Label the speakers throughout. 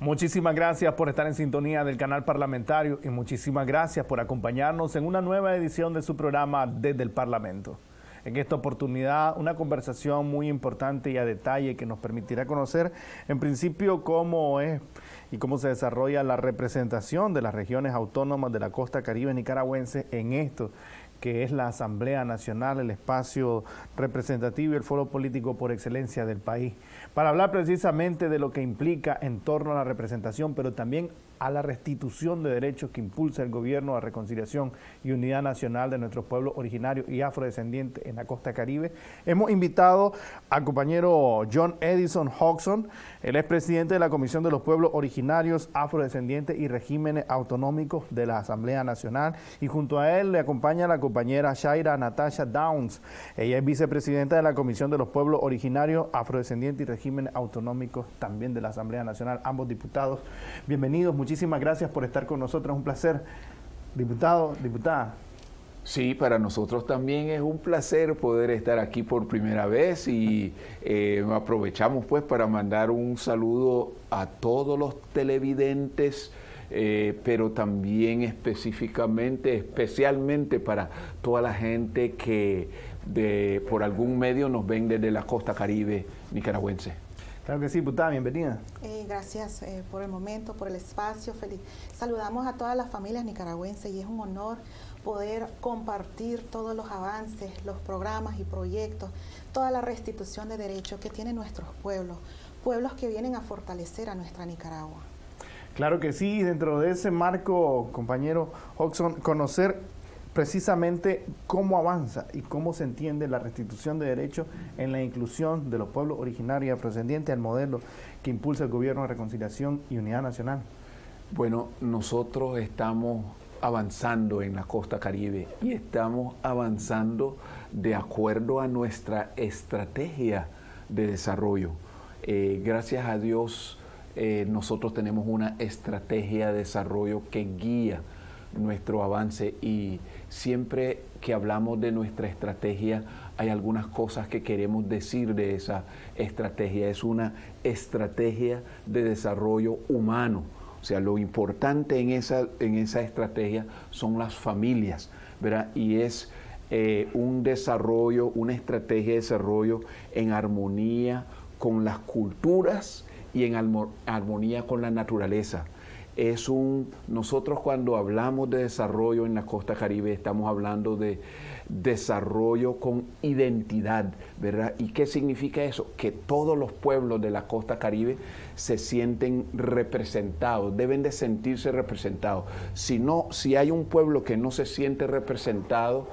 Speaker 1: Muchísimas gracias por estar en sintonía del canal parlamentario y muchísimas gracias por acompañarnos en una nueva edición de su programa Desde el Parlamento. En esta oportunidad, una conversación muy importante y a detalle que nos permitirá conocer, en principio, cómo es y cómo se desarrolla la representación de las regiones autónomas de la costa caribe nicaragüense en esto que es la Asamblea Nacional, el espacio representativo y el foro político por excelencia del país, para hablar precisamente de lo que implica en torno a la representación, pero también a la restitución de derechos que impulsa el gobierno a reconciliación y unidad nacional de nuestros pueblos originarios y afrodescendientes en la costa caribe. Hemos invitado al compañero John Edison Hodgson, el expresidente de la Comisión de los Pueblos Originarios, Afrodescendientes y Regímenes Autonómicos de la Asamblea Nacional y junto a él le acompaña la compañera Shaira Natasha Downs. Ella es vicepresidenta de la Comisión de los Pueblos Originarios, Afrodescendientes y Regímenes Autonómicos también de la Asamblea Nacional, ambos diputados. Bienvenidos, muchísimas gracias por estar con nosotros, un placer. Diputado, diputada.
Speaker 2: Sí, para nosotros también es un placer poder estar aquí por primera vez y eh, aprovechamos pues para mandar un saludo a todos los televidentes eh, pero también específicamente, especialmente para toda la gente que de, por algún medio nos ven desde la costa caribe nicaragüense.
Speaker 1: Claro que sí, diputada, bienvenida.
Speaker 3: Eh, gracias eh, por el momento, por el espacio. Feliz. Saludamos a todas las familias nicaragüenses y es un honor poder compartir todos los avances, los programas y proyectos, toda la restitución de derechos que tienen nuestros pueblos, pueblos que vienen a fortalecer a nuestra Nicaragua.
Speaker 1: Claro que sí, dentro de ese marco, compañero Hodgson, conocer precisamente cómo avanza y cómo se entiende la restitución de derechos en la inclusión de los pueblos originarios y afrodescendientes al modelo que impulsa el gobierno de reconciliación y unidad nacional.
Speaker 2: Bueno, nosotros estamos avanzando en la costa caribe y estamos avanzando de acuerdo a nuestra estrategia de desarrollo. Eh, gracias a Dios, eh, nosotros tenemos una estrategia de desarrollo que guía nuestro avance y siempre que hablamos de nuestra estrategia hay algunas cosas que queremos decir de esa estrategia. Es una estrategia de desarrollo humano. O sea, lo importante en esa, en esa estrategia son las familias, ¿verdad? Y es eh, un desarrollo, una estrategia de desarrollo en armonía con las culturas y en armonía con la naturaleza. Es un, nosotros cuando hablamos de desarrollo en la costa caribe estamos hablando de desarrollo con identidad, ¿verdad? ¿Y qué significa eso? Que todos los pueblos de la costa caribe se sienten representados, deben de sentirse representados. Si no, si hay un pueblo que no se siente representado,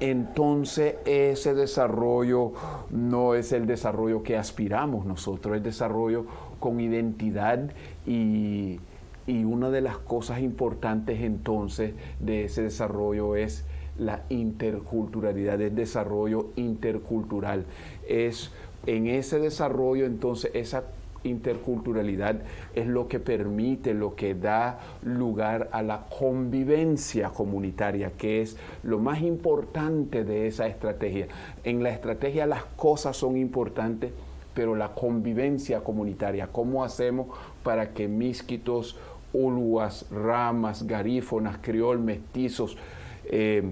Speaker 2: entonces ese desarrollo no es el desarrollo que aspiramos nosotros, es desarrollo con identidad y, una de las cosas importantes entonces de ese desarrollo es la interculturalidad, el desarrollo intercultural. Es en ese desarrollo entonces esa interculturalidad es lo que permite, lo que da lugar a la convivencia comunitaria, que es lo más importante de esa estrategia. En la estrategia las cosas son importantes, pero la convivencia comunitaria, cómo hacemos para que misquitos, uluas, ramas, garífonas, criol, mestizos eh,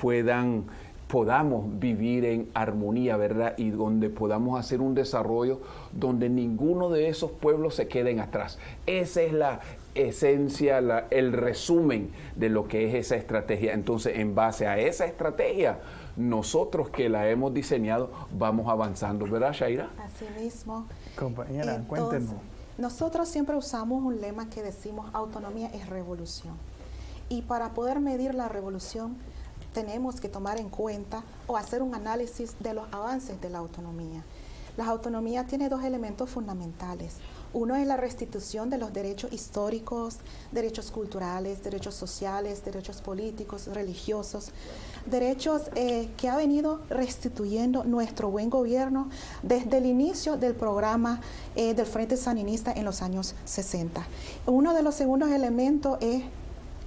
Speaker 2: puedan podamos vivir en armonía, ¿verdad? Y donde podamos hacer un desarrollo donde ninguno de esos pueblos se queden atrás. Esa es la esencia, el resumen de lo que es esa estrategia. Entonces, en base a esa estrategia, nosotros que la hemos diseñado vamos avanzando, ¿verdad, Shaira?
Speaker 3: Así mismo.
Speaker 1: Compañera, cuéntenos.
Speaker 3: Nosotros siempre usamos un lema que decimos autonomía es revolución. Y para poder medir la revolución tenemos que tomar en cuenta o hacer un análisis de los avances de la autonomía. La autonomía tiene dos elementos fundamentales. Uno es la restitución de los derechos históricos, derechos culturales, derechos sociales, derechos políticos, religiosos, derechos eh, que ha venido restituyendo nuestro buen gobierno desde el inicio del programa eh, del Frente Saninista en los años 60. Uno de los segundos elementos es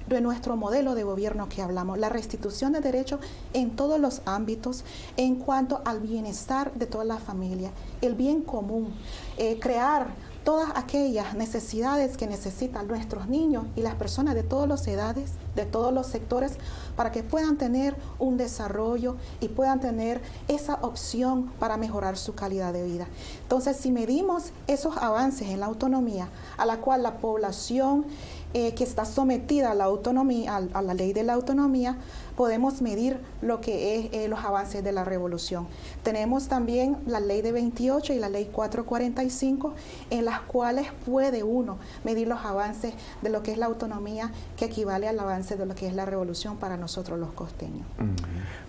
Speaker 3: de nuestro modelo de gobierno que hablamos, la restitución de derechos en todos los ámbitos en cuanto al bienestar de toda la familia, el bien común, eh, crear todas aquellas necesidades que necesitan nuestros niños y las personas de todas las edades, de todos los sectores, para que puedan tener un desarrollo y puedan tener esa opción para mejorar su calidad de vida. Entonces, si medimos esos avances en la autonomía, a la cual la población eh, que está sometida a la autonomía, a, la ley de la autonomía, podemos medir lo que es eh, los avances de la revolución. Tenemos también la ley de 28 y la ley 445, en las cuales puede uno medir los avances de lo que es la autonomía, que equivale al avance de lo que es la revolución para nosotros los costeños.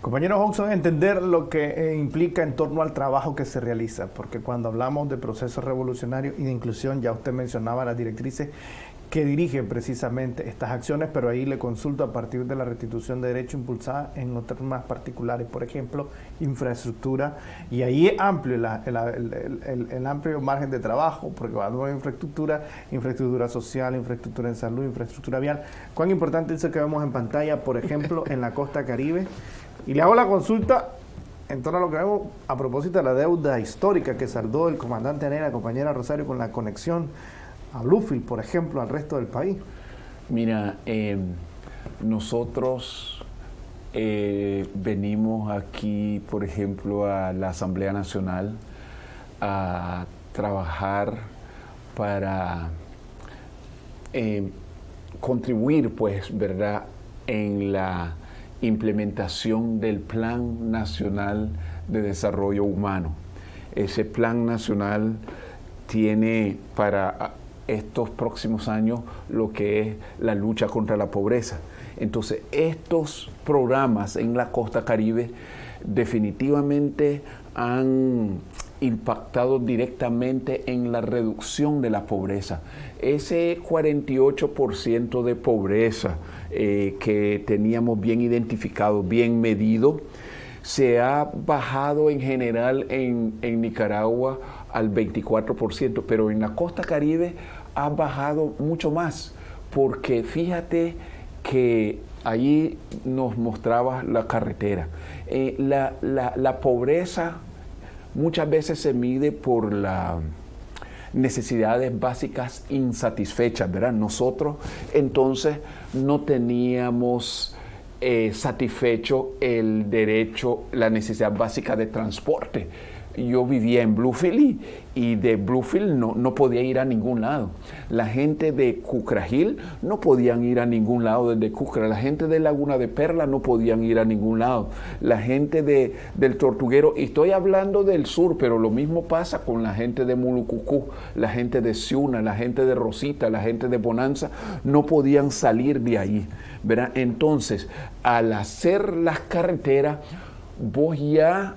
Speaker 1: Compañero Hodgson, entender lo que eh, implica en torno al trabajo que se realiza, porque cuando hablamos de procesos revolucionarios y de inclusión, ya usted mencionaba las directrices, que dirigen precisamente estas acciones, pero ahí le consulto a partir de la restitución de derecho impulsada en otros más particulares, por ejemplo, infraestructura, y ahí es amplio el, amplio margen de trabajo, porque cuando hay infraestructura, infraestructura social, infraestructura en salud, infraestructura vial, cuán importante es eso que vemos en pantalla, por ejemplo, en la costa caribe, y le hago la consulta en torno a lo que vemos a propósito de la deuda histórica que saldó el comandante Nera, compañera Rosario, con la conexión a Bluefield, por ejemplo, al resto del país?
Speaker 2: Mira, em, nosotros eh, venimos aquí, por ejemplo, a la Asamblea Nacional a trabajar para em, contribuir, pues, ¿verdad?, en la implementación del Plan Nacional de Desarrollo Humano. Ese Plan Nacional tiene para estos próximos años lo que es la lucha contra la pobreza. Entonces, estos programas en la costa caribe definitivamente han impactado directamente en la reducción de la pobreza. Ese 48% de pobreza eh, que teníamos bien identificado, bien medido, se ha bajado en general en, en Nicaragua al 24%, pero en la costa caribe ha bajado mucho más, porque fíjate que allí nos mostraba la carretera. Eh, la, pobreza muchas veces se mide por las necesidades básicas insatisfechas, ¿verdad? Nosotros entonces no teníamos eh, satisfecho el derecho, la necesidad básica de transporte yo vivía en Bluefield y, de Bluefield no, no, podía ir a ningún lado. La gente de Cucragil no podían ir a ningún lado desde Cucra. La gente de Laguna de Perla no podían ir a ningún lado. La gente de, del Tortuguero, y estoy hablando del sur, pero lo mismo pasa con la gente de Mulucucú, la gente de Ciuna, la gente de Rosita, la gente de Bonanza, no podían salir de ahí. ¿verdad? Entonces, al hacer las carreteras, vos ya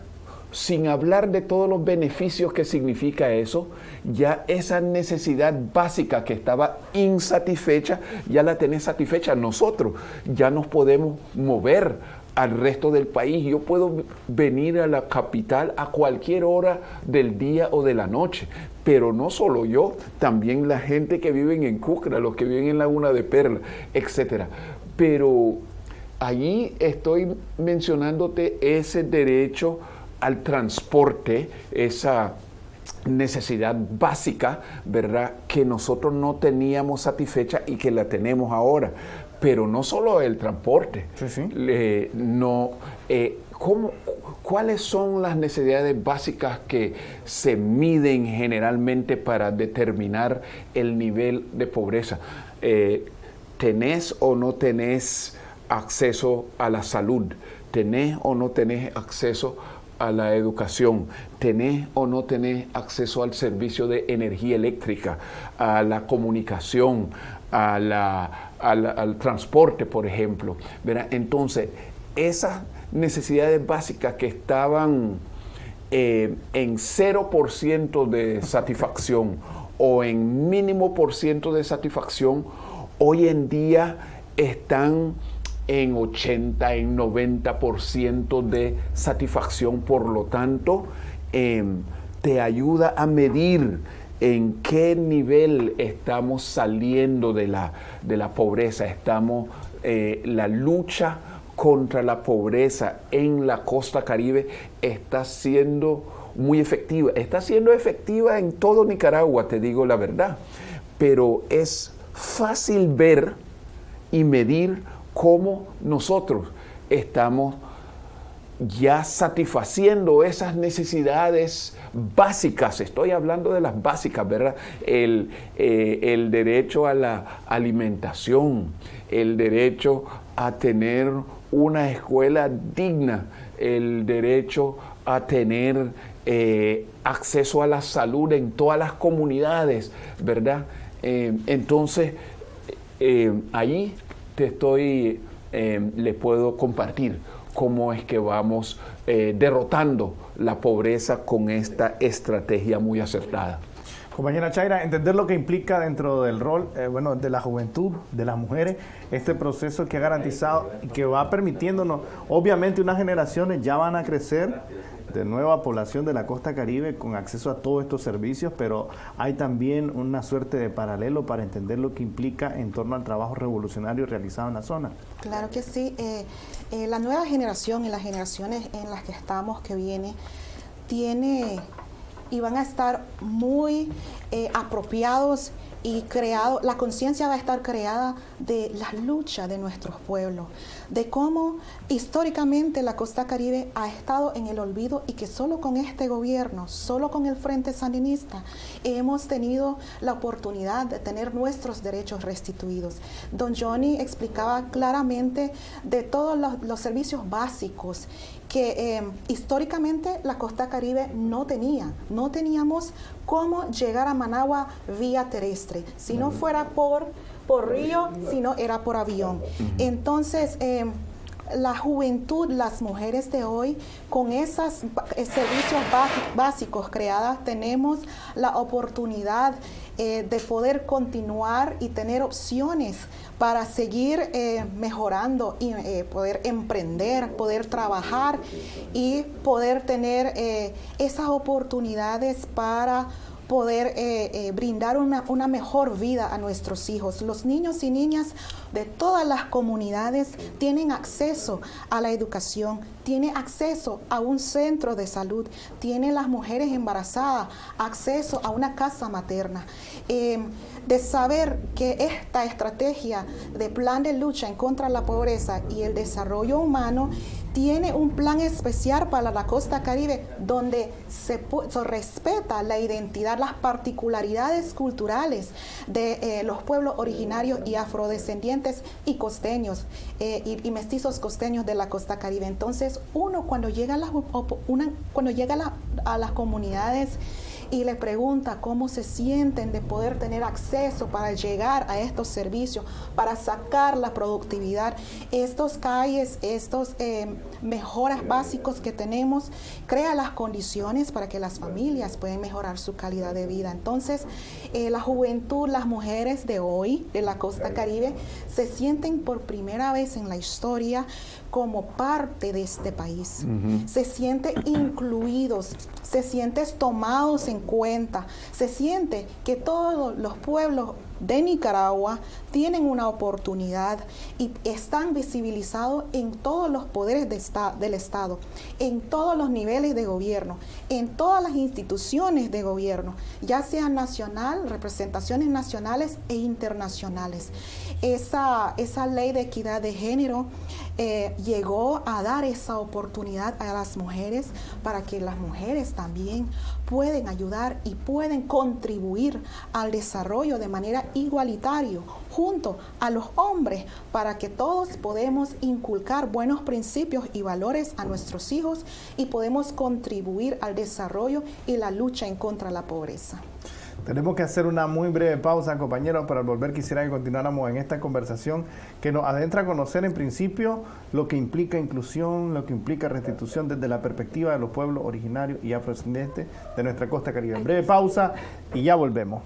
Speaker 2: sin hablar de todos los beneficios que significa eso, ya esa necesidad básica que estaba insatisfecha, ya la tenés satisfecha. Nosotros ya nos podemos mover al resto del país. Yo puedo venir a la capital a cualquier hora del día o de la noche. Pero no solo yo, también la gente que vive en Cucra, los que viven en Laguna de Perla, etc. Pero allí estoy mencionándote ese derecho al transporte, esa necesidad básica, ¿verdad? Que nosotros no teníamos satisfecha y que la tenemos ahora. Pero no solo el transporte. no, eh, ¿Cuáles son las necesidades básicas que se miden generalmente para determinar el nivel de pobreza? Eh, ¿Tenés o no tenés acceso a la salud? ¿Tenés o no tenés acceso a la educación, tenés o no tenés acceso al servicio de energía eléctrica, a la comunicación, a la, al transporte, por ejemplo. Entonces, esas necesidades básicas que estaban eh, en 0% de satisfacción o en mínimo por ciento de satisfacción, hoy en día están en 80, en 90% de satisfacción. Por lo tanto, em, te ayuda a medir en qué nivel estamos saliendo de la, de la pobreza. Estamos, eh, la lucha contra la pobreza en la costa caribe está siendo muy efectiva. Está siendo efectiva en todo Nicaragua, te digo la verdad. Pero es fácil ver y medir cómo nosotros estamos ya satisfaciendo esas necesidades básicas, estoy hablando de las básicas, ¿verdad? El, eh, el, derecho a la alimentación, el derecho a tener una escuela digna, el derecho a tener eh, acceso a la salud en todas las comunidades, ¿verdad? Eh, entonces, ahí estoy, le puedo compartir cómo es que vamos eh, derrotando la pobreza con esta estrategia muy acertada.
Speaker 1: Compañera Chaira, entender lo que implica dentro del rol eh, bueno, de la juventud, de las mujeres, este proceso que ha garantizado y que va permitiéndonos, obviamente unas generaciones ya van a crecer de nueva población de la costa caribe con acceso a todos estos servicios, pero hay también una suerte de paralelo para entender lo que implica en torno al trabajo revolucionario realizado en la zona.
Speaker 3: Claro que sí. Eh, eh, la nueva generación y las generaciones en las que estamos, que viene, tiene y van a estar muy eh, apropiados y creado, la conciencia va a estar creada de la lucha de nuestros pueblos, de cómo históricamente la costa caribe ha estado en el olvido y que solo con este gobierno, solo con el Frente Sandinista, hemos tenido la oportunidad de tener nuestros derechos restituidos. Don Johnny explicaba claramente de todos los, los servicios básicos que eh, históricamente la costa caribe no tenía. No teníamos cómo llegar a Managua vía terrestre. Si no fuera por, por río, si no era por avión. Entonces, eh, la juventud, las mujeres de hoy, con esos eh, servicios básicos creadas, tenemos la oportunidad eh, de poder continuar y tener opciones para seguir eh, mejorando y poder emprender, poder trabajar y poder tener esas oportunidades para poder eh, eh, brindar una, mejor vida a nuestros hijos. Los niños y niñas de todas las comunidades tienen acceso a la educación, tienen acceso a un centro de salud, tienen las mujeres embarazadas acceso a una casa materna. Eh, de saber que esta estrategia de plan de lucha en contra de la pobreza y el desarrollo humano tiene un plan especial para la costa caribe donde se, respeta la identidad, las particularidades culturales de eh, los pueblos originarios y afrodescendientes y costeños eh, y, mestizos costeños de la costa caribe. Entonces uno cuando llega a las, cuando llega a las comunidades y le pregunta cómo se sienten de poder tener acceso para llegar a estos servicios, para sacar la productividad. Estos calles, estos eh, mejoras básicos que tenemos, crea las condiciones para que las familias puedan mejorar su calidad de vida. Entonces, eh, la juventud, las mujeres de hoy, de la costa caribe, se sienten por primera vez en la historia como parte de este país. Se sienten incluidos, se sienten tomados en cuenta, se siente que todos los pueblos de Nicaragua tienen una oportunidad y están visibilizados en todos los poderes del Estado, en todos los niveles de gobierno, en todas las instituciones de gobierno, ya sea nacional, representaciones nacionales e internacionales. Esa, esa ley de equidad de género eh, llegó a dar esa oportunidad a las mujeres para que las mujeres también pueden ayudar y pueden contribuir al desarrollo de manera igualitaria junto a los hombres para que todos podemos inculcar buenos principios y valores a nuestros hijos y podemos contribuir al desarrollo y la lucha en contra de la pobreza.
Speaker 1: Tenemos que hacer una muy breve pausa, compañeros, para volver quisiera que continuáramos en esta conversación que nos adentra a conocer en principio lo que implica inclusión, lo que implica restitución desde la perspectiva de los pueblos originarios y afrodescendientes de nuestra costa caribe. Breve pausa y ya volvemos.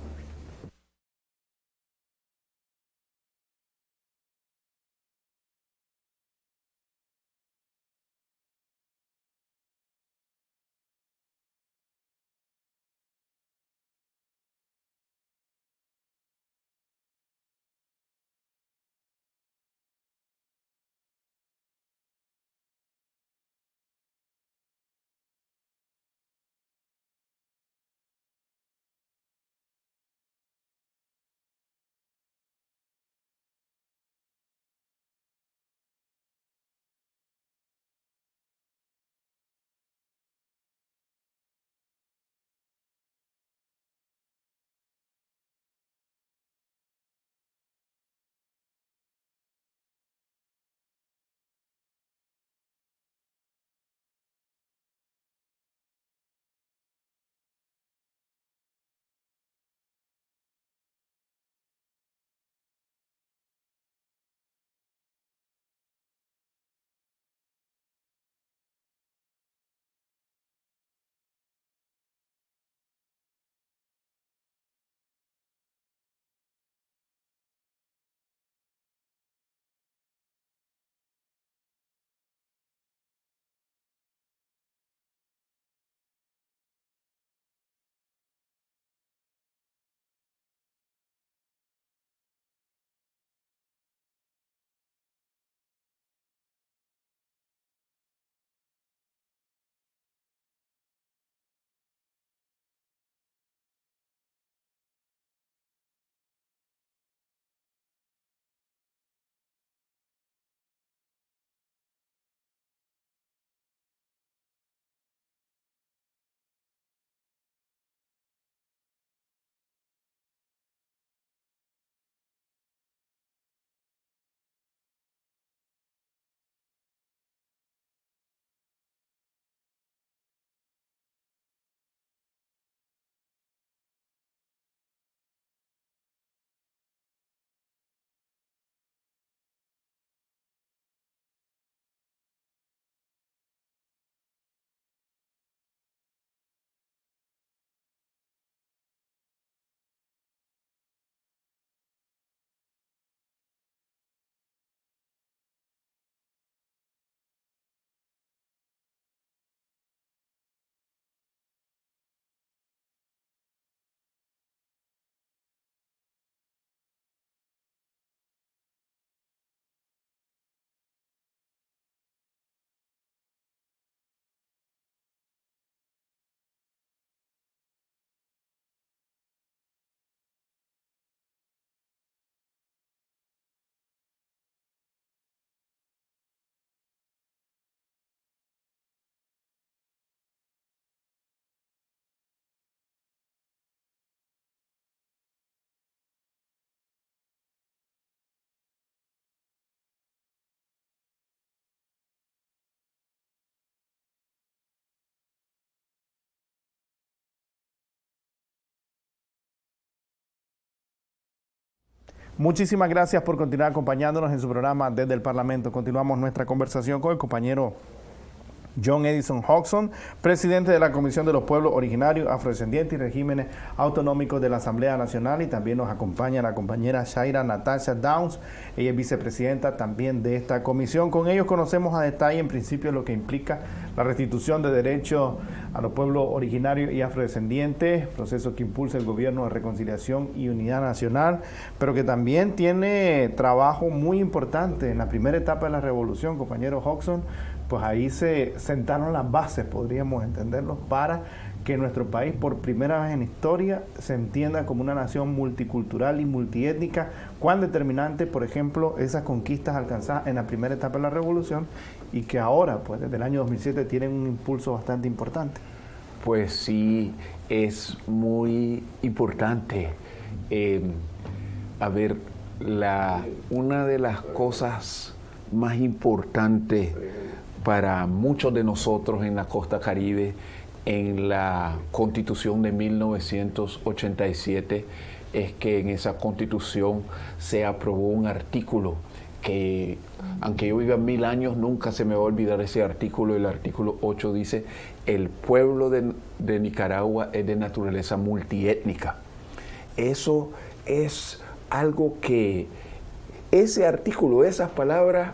Speaker 1: Muchísimas gracias por continuar acompañándonos en su programa desde el Parlamento. Continuamos nuestra conversación con el compañero John Edison Hodgson, presidente de la Comisión de los Pueblos Originarios, Afrodescendientes y Regímenes Autonómicos de la Asamblea Nacional. Y también nos acompaña la compañera Shaira Natasha Downs, ella es vicepresidenta también de esta comisión. Con ellos conocemos a detalle en principio lo que implica la restitución de derechos a los pueblos originarios y afrodescendientes, proceso que impulsa el gobierno de reconciliación y unidad nacional, pero que también tiene trabajo muy importante en la primera etapa de la revolución, compañero Hodgson, pues ahí se sentaron las bases, podríamos entenderlo, para que nuestro país por primera vez en historia se entienda como una nación multicultural y multiétnica, cuán determinante, por ejemplo, esas conquistas alcanzadas en la primera etapa de la revolución y que ahora, pues desde el año 2007, tienen un impulso bastante importante.
Speaker 2: Pues sí, es muy importante. Eh, a ver, la, una de las cosas más importantes para muchos de nosotros en la costa caribe en la constitución de 1987 es que en esa constitución se aprobó un artículo que aunque yo viva mil años nunca se me va a olvidar ese artículo. El artículo 8 dice, el pueblo de, Nicaragua es de naturaleza multiétnica. Eso es algo que ese artículo, esas palabras,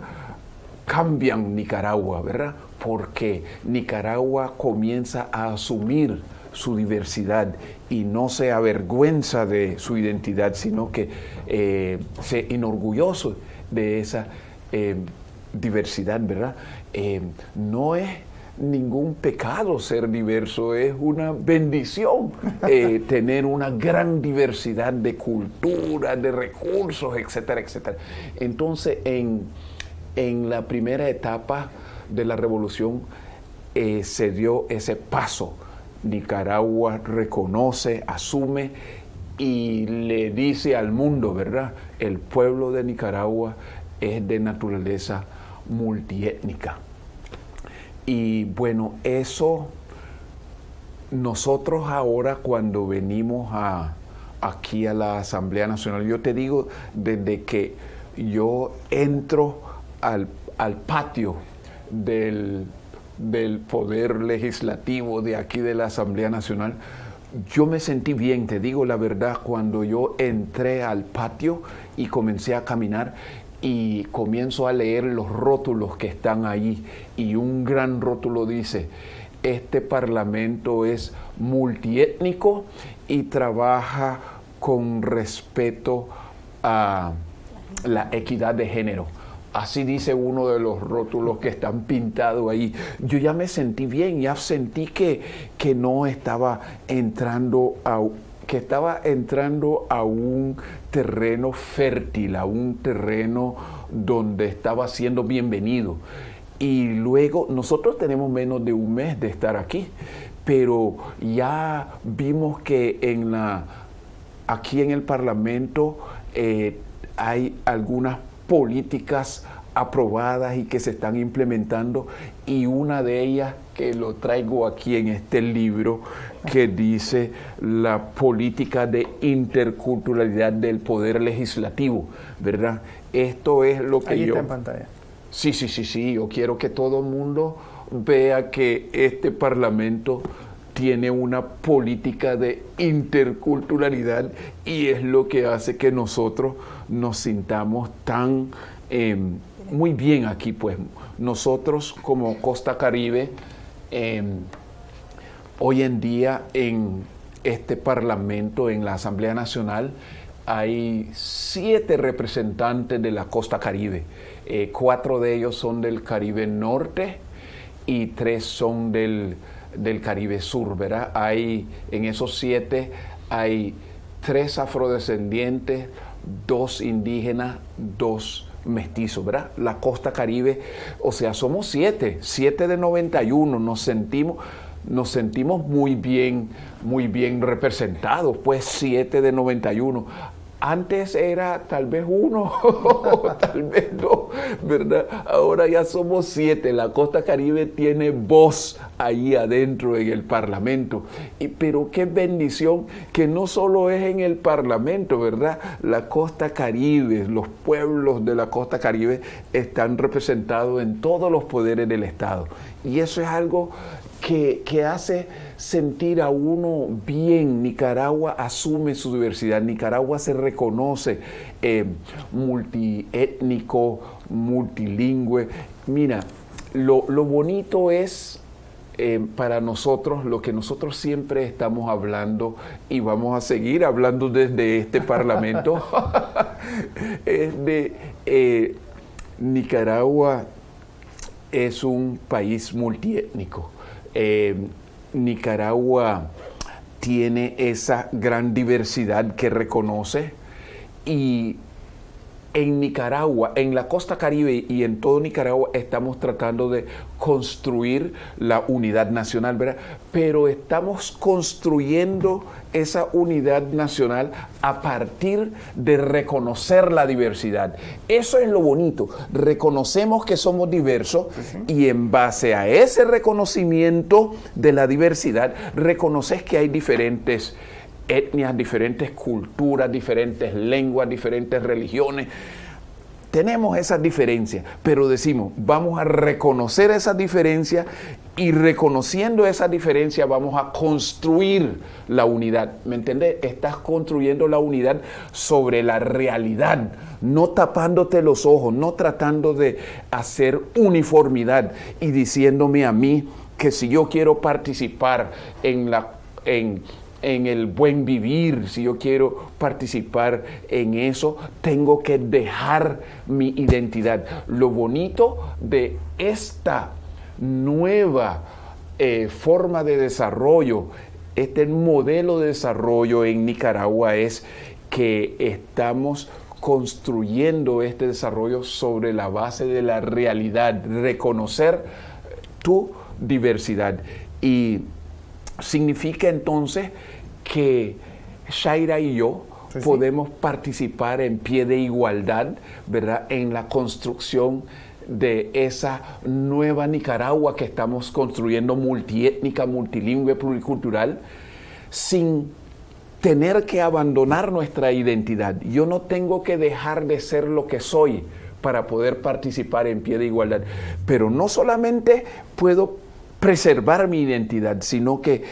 Speaker 2: cambian Nicaragua, ¿verdad? Porque Nicaragua comienza a asumir su diversidad y no se avergüenza de su identidad, sino que eh, se enorgulloso de esa eh, diversidad, ¿verdad? Eh, no es ningún pecado ser diverso, es una bendición tener una gran diversidad de culturas, de recursos, etcétera, etcétera. Entonces, en en la primera etapa de la revolución eh, se dio ese paso. Nicaragua reconoce, asume y le dice al mundo, ¿verdad? El pueblo de Nicaragua es de naturaleza multiétnica. Y bueno, eso nosotros ahora cuando venimos a, aquí a la Asamblea Nacional, yo te digo, desde que yo entro al, patio del, poder legislativo de aquí de la Asamblea Nacional, yo me sentí bien, te digo la verdad, cuando yo entré al patio y comencé a caminar y comienzo a leer los rótulos que están ahí y un gran rótulo dice, este parlamento es multiétnico y trabaja con respeto a la equidad de género. Así dice uno de los rótulos que están pintados ahí. Yo ya me sentí bien, ya sentí que, que no estaba entrando a que estaba entrando a un terreno fértil, a un terreno donde estaba siendo bienvenido. Y luego nosotros tenemos menos de un mes de estar aquí, pero ya vimos que en la, aquí en el Parlamento eh, hay algunas políticas aprobadas y que se están implementando y una de ellas que lo traigo aquí en este libro que dice la política de interculturalidad del poder legislativo, ¿verdad? Esto es lo que
Speaker 1: Ahí
Speaker 2: yo...
Speaker 1: Está en pantalla.
Speaker 2: Sí, sí, sí, sí, yo quiero que todo el mundo vea que este parlamento tiene una política de interculturalidad y es lo que hace que nosotros nos sintamos tan em, muy bien aquí, pues nosotros como Costa Caribe, em, hoy en día en este Parlamento, en la Asamblea Nacional, hay siete representantes de la Costa Caribe. Eh, cuatro de ellos son del Caribe Norte y tres son del, del Caribe Sur, ¿verdad? Hay, en esos siete hay tres afrodescendientes, dos indígenas, dos mestizos, ¿verdad? La costa caribe, o sea, somos siete, siete de 91, nos sentimos, nos sentimos muy bien, muy bien representados, pues siete de 91. Antes era tal vez uno, tal vez dos, ¿verdad? Ahora ya somos siete. La costa caribe tiene voz ahí adentro en el Parlamento. Y, pero qué bendición que no solo es en el Parlamento, ¿verdad? La costa caribe, los pueblos de la costa caribe están representados en todos los poderes del Estado. Y eso es algo que, que hace sentir a uno bien. Nicaragua asume su diversidad, Nicaragua se reconoce eh, multiétnico, multilingüe. Mira, lo, bonito es eh, para nosotros lo que nosotros siempre estamos hablando y vamos a seguir hablando desde este Parlamento, es de eh, Nicaragua es un país multiétnico. Nicaragua tiene esa gran diversidad que reconoce y en Nicaragua, en la costa caribe y en todo Nicaragua estamos tratando de construir la unidad nacional, ¿verdad? Pero estamos construyendo esa unidad nacional a partir de reconocer la diversidad. Eso es lo bonito. Reconocemos que somos diversos y en base a ese reconocimiento de la diversidad, reconoces que hay diferentes etnias, diferentes culturas, diferentes lenguas, diferentes religiones. Tenemos esas diferencias, pero decimos, vamos a reconocer esas diferencias y reconociendo esas diferencias vamos a construir la unidad. ¿Me entiendes? Estás construyendo la unidad sobre la realidad, no tapándote los ojos, no tratando de hacer uniformidad y diciéndome a mí que si yo quiero participar en la... En, en el buen vivir, si yo quiero participar en eso, tengo que dejar mi identidad. Lo bonito de esta nueva eh, forma de desarrollo, este modelo de desarrollo en Nicaragua es que estamos construyendo este desarrollo sobre la base de la realidad, reconocer tu diversidad. Y significa entonces que Shaira y yo podemos participar en pie de igualdad, ¿verdad? En la construcción de esa nueva Nicaragua que estamos construyendo multiétnica, multilingüe, pluricultural, sin tener que abandonar nuestra identidad. Yo no tengo que dejar de ser lo que soy para poder participar en pie de igualdad. Pero no solamente puedo preservar mi identidad, sino que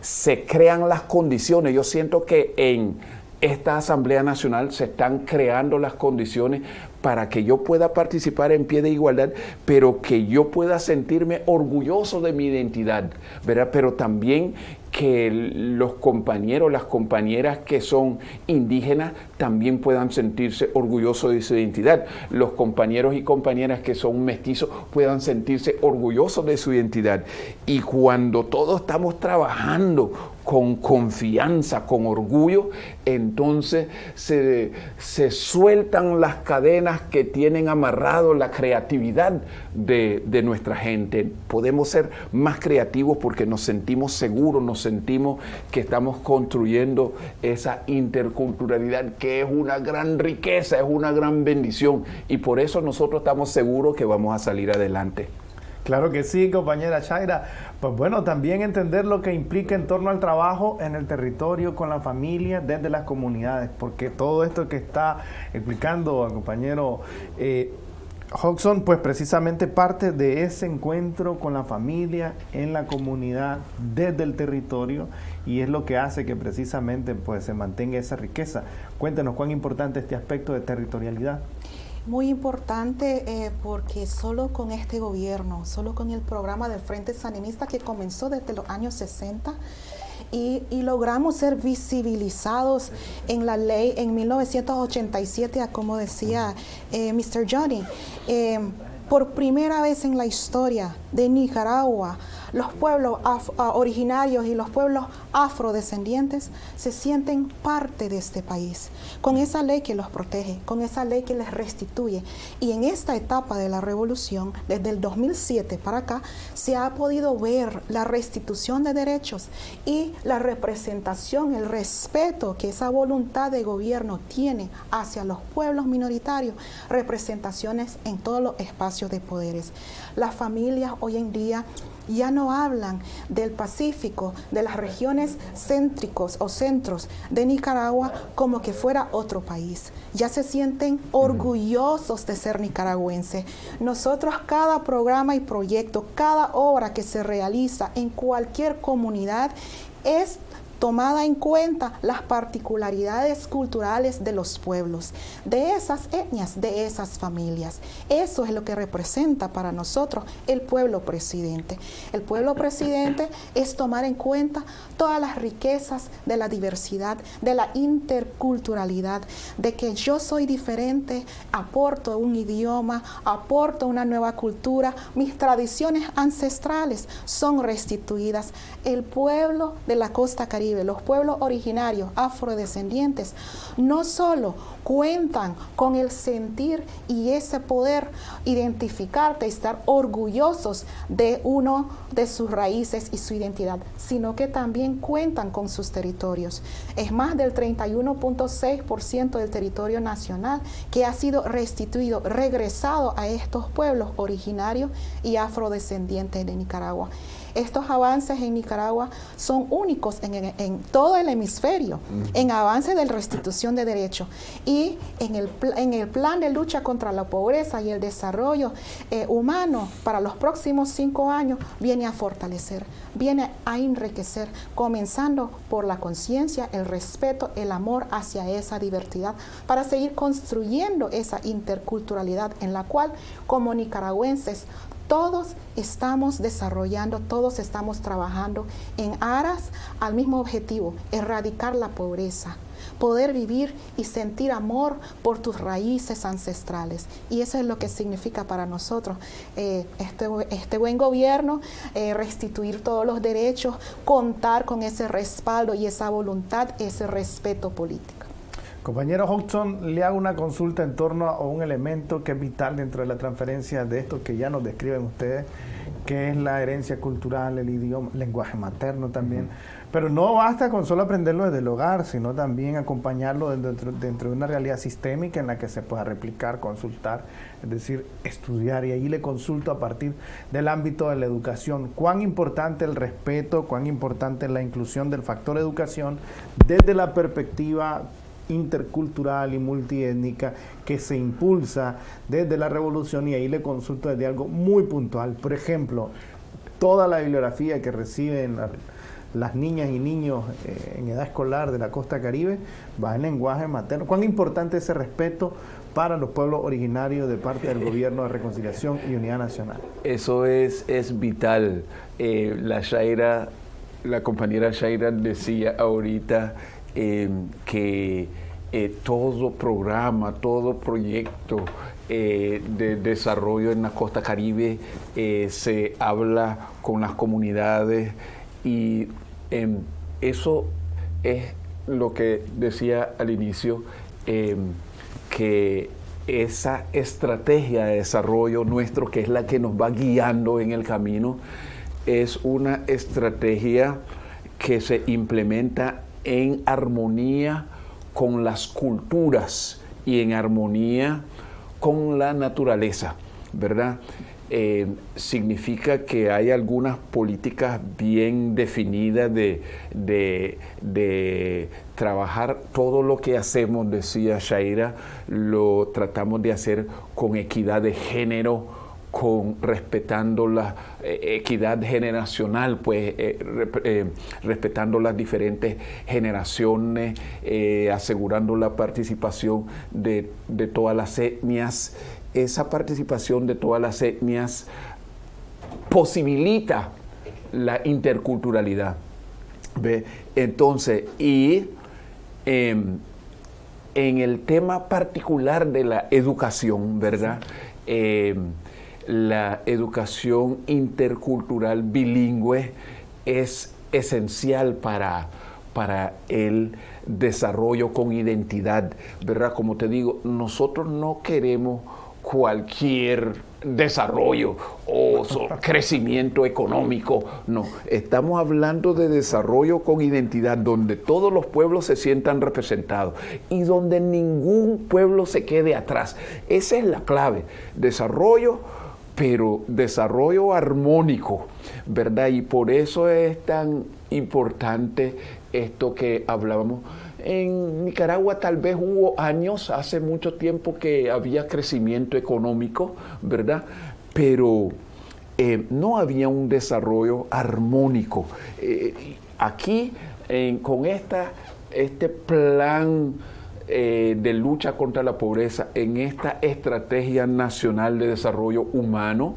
Speaker 2: se crean las condiciones. Yo siento que en esta Asamblea Nacional se están creando las condiciones para que yo pueda participar en pie de igualdad, pero que yo pueda sentirme orgulloso de mi identidad, ¿verdad? Pero también que los compañeros, las compañeras que son indígenas también puedan sentirse orgullosos de su identidad. Los compañeros y compañeras que son mestizos puedan sentirse orgullosos de su identidad. Y cuando todos estamos trabajando con confianza, con orgullo, entonces se, se sueltan las cadenas que tienen amarrado la creatividad de, de, nuestra gente. Podemos ser más creativos porque nos sentimos seguros, nos sentimos que estamos construyendo esa interculturalidad que es una gran riqueza, es una gran bendición y por eso nosotros estamos seguros que vamos a salir adelante.
Speaker 1: Claro que sí, compañera Shaira. Pues bueno, también entender lo que implica en torno al trabajo en el territorio, con la familia, desde las comunidades, porque todo esto que está explicando el compañero eh, Hodgson, pues precisamente parte de ese encuentro con la familia, en la comunidad, desde el territorio, y es lo que hace que precisamente pues, se mantenga esa riqueza. Cuéntenos cuán importante este aspecto de territorialidad.
Speaker 3: Muy importante eh, porque solo con este gobierno, solo con el programa del Frente Sanimista que comenzó desde los años 60, y, logramos ser visibilizados en la ley en 1987, como decía eh, Mr. Johnny. Eh, por primera vez en la historia de Nicaragua los pueblos originarios y los pueblos afrodescendientes se sienten parte de este país, con esa ley que los protege, con esa ley que les restituye. Y en esta etapa de la revolución, desde el 2007 para acá, se ha podido ver la restitución de derechos y la representación, el respeto que esa voluntad de gobierno tiene hacia los pueblos minoritarios, representaciones en todos los espacios de poderes. Las familias hoy en día ya no hablan del Pacífico, de las regiones céntricos o centros de Nicaragua como que fuera otro país. Ya se sienten orgullosos de ser nicaragüenses. Nosotros cada programa y proyecto, cada obra que se realiza en cualquier comunidad es tomada en cuenta las particularidades culturales de los pueblos, de esas etnias, de esas familias. Eso es lo que representa para nosotros el pueblo presidente. El pueblo presidente es tomar en cuenta todas las riquezas de la diversidad, de la interculturalidad, de que yo soy diferente, aporto un idioma, aporto una nueva cultura, mis tradiciones ancestrales son restituidas. El pueblo de la costa caribe los pueblos originarios afrodescendientes, no solo cuentan con el sentir y ese poder identificarte y estar orgullosos de uno de sus raíces y su identidad, sino que también cuentan con sus territorios. Es más del 31.6% del territorio nacional que ha sido restituido, regresado a estos pueblos originarios y afrodescendientes de Nicaragua. Estos avances en Nicaragua son únicos en, todo el hemisferio, en avances de restitución de derechos. Y en el, en el plan de lucha contra la pobreza y el desarrollo eh, humano para los próximos cinco años viene a fortalecer, viene a enriquecer, comenzando por la conciencia, el respeto, el amor hacia esa diversidad, para seguir construyendo esa interculturalidad en la cual como nicaragüenses todos estamos desarrollando, todos estamos trabajando en aras al mismo objetivo, erradicar la pobreza, poder vivir y sentir amor por tus raíces ancestrales. Y eso es lo que significa para nosotros eh, este, este, buen gobierno, eh, restituir todos los derechos, contar con ese respaldo y esa voluntad, ese respeto político.
Speaker 1: Compañero Hodgson, le hago una consulta en torno a un elemento que es vital dentro de la transferencia de esto que ya nos describen ustedes, que es la herencia cultural, el idioma, el lenguaje materno también. Pero no basta con solo aprenderlo desde el hogar, sino también acompañarlo dentro, dentro, de una realidad sistémica en la que se pueda replicar, consultar, es decir, estudiar. Y ahí le consulto a partir del ámbito de la educación. Cuán importante el respeto, cuán importante la inclusión del factor educación desde la perspectiva intercultural y multiétnica que se impulsa desde la revolución y ahí le consulto desde algo muy puntual. Por ejemplo, toda la bibliografía que reciben las niñas y niños eh, en edad escolar de la costa caribe va en lenguaje materno. ¿Cuán importante ese respeto para los pueblos originarios de parte del gobierno de reconciliación y unidad nacional?
Speaker 2: Eso es, es vital. Eh, la Shaira, la compañera Shaira decía ahorita Em, que eh, todo programa, todo proyecto eh, de desarrollo en la costa caribe eh, se habla con las comunidades y em, eso es lo que decía al inicio, em, que esa estrategia de desarrollo nuestro, que es la que nos va guiando en el camino, es una estrategia que se implementa en armonía con las culturas y en armonía con la naturaleza, ¿verdad? Eh, significa que hay algunas políticas bien definidas de, de, trabajar todo lo que hacemos, decía Shaira, lo tratamos de hacer con equidad de género, con respetando la eh, equidad generacional, pues eh, eh, respetando las diferentes generaciones, asegurando la participación de, todas las etnias. Esa participación de todas las etnias posibilita la interculturalidad. Entonces, y em, en el tema particular de la educación, ¿verdad? Em, la educación intercultural bilingüe es esencial para, para el desarrollo con identidad, ¿verdad? Como te digo, nosotros no queremos cualquier desarrollo o crecimiento económico. No, estamos hablando de desarrollo con identidad, donde todos los pueblos se sientan representados y donde ningún pueblo se quede atrás. Esa es la clave. Desarrollo, pero desarrollo armónico, ¿verdad? Y por eso es tan importante esto que hablábamos en Nicaragua tal vez hubo años, hace mucho tiempo que había crecimiento económico, ¿verdad? Pero eh, no había un desarrollo armónico. Eh, aquí, con esta, este plan eh, de lucha contra la pobreza, en esta estrategia nacional de desarrollo humano,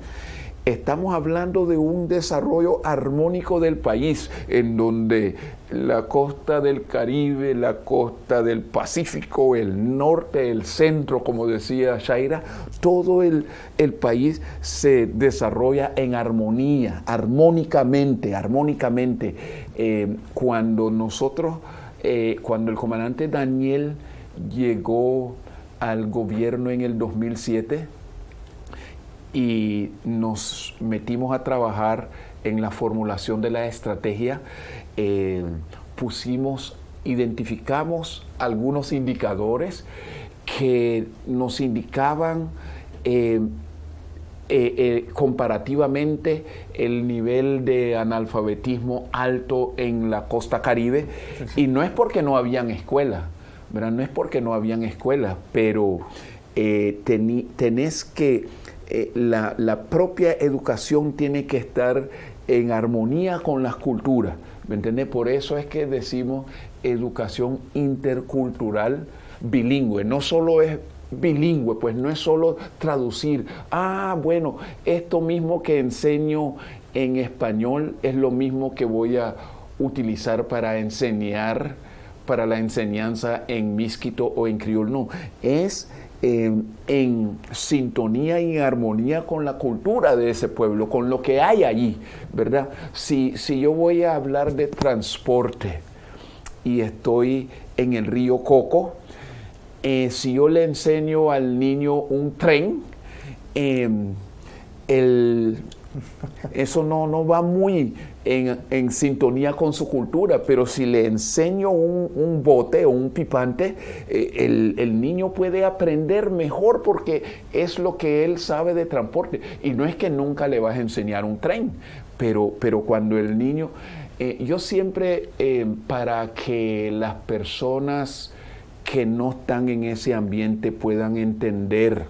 Speaker 2: Estamos hablando de un desarrollo armónico del país, en donde la costa del Caribe, la costa del Pacífico, el norte, el centro, como decía Shaira, todo el, país se desarrolla en armonía, armónicamente, armónicamente. Eh, cuando nosotros, eh, cuando el comandante Daniel llegó al gobierno en el 2007, y nos metimos a trabajar en la formulación de la estrategia. Eh, pusimos, identificamos algunos indicadores que nos indicaban eh, eh, comparativamente el nivel de analfabetismo alto en la costa caribe y no es porque no habían escuelas, no es porque no habían escuelas, pero tenés que eh, la, propia educación tiene que estar en armonía con las culturas. ¿Me entiendes? Por eso es que decimos educación intercultural bilingüe. No solo es bilingüe, pues no es solo traducir, ah, bueno, esto mismo que enseño en español es lo mismo que voy a utilizar para enseñar, para la enseñanza en misquito o en criol. No, es en sintonía y armonía con la cultura de ese pueblo, con lo que hay allí, ¿verdad? Si, si yo voy a hablar de transporte y estoy en el río Coco, eh, si yo le enseño al niño un tren, em, el, eso no, no va muy en, sintonía con su cultura, pero si le enseño un, bote o un pipante, eh, el, niño puede aprender mejor porque es lo que él sabe de transporte. Y no es que nunca le vas a enseñar un tren, pero, pero cuando el niño... Eh, yo siempre, eh, para que las personas que no están en ese ambiente puedan entender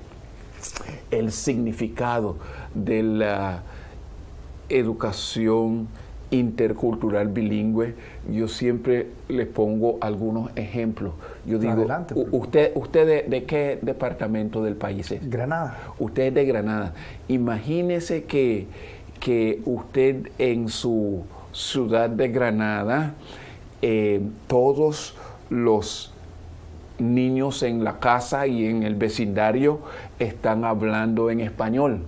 Speaker 2: el significado de la educación intercultural bilingüe, yo siempre les pongo algunos ejemplos. Yo digo, usted, usted de, qué departamento del país es?
Speaker 1: Granada.
Speaker 2: Usted es de Granada. Imagínese que, que usted en su ciudad de Granada, eh, todos los niños en la casa y en el vecindario están hablando en español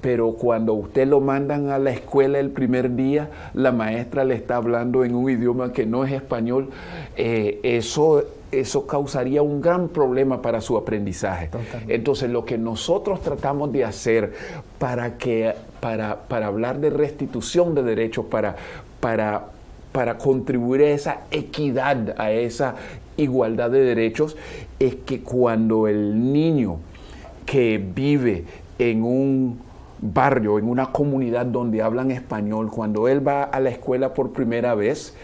Speaker 2: pero cuando usted lo mandan a la escuela el primer día, la maestra le está hablando en un idioma que no es español, eh, eso, eso causaría un gran problema para su aprendizaje. Entonces, lo que nosotros tratamos de hacer para, que, para, para hablar de restitución de derechos, para, para, para contribuir a esa equidad, a esa igualdad de derechos, es que cuando el niño que vive en un barrio, en una comunidad donde hablan español, cuando él va a la escuela por primera vez,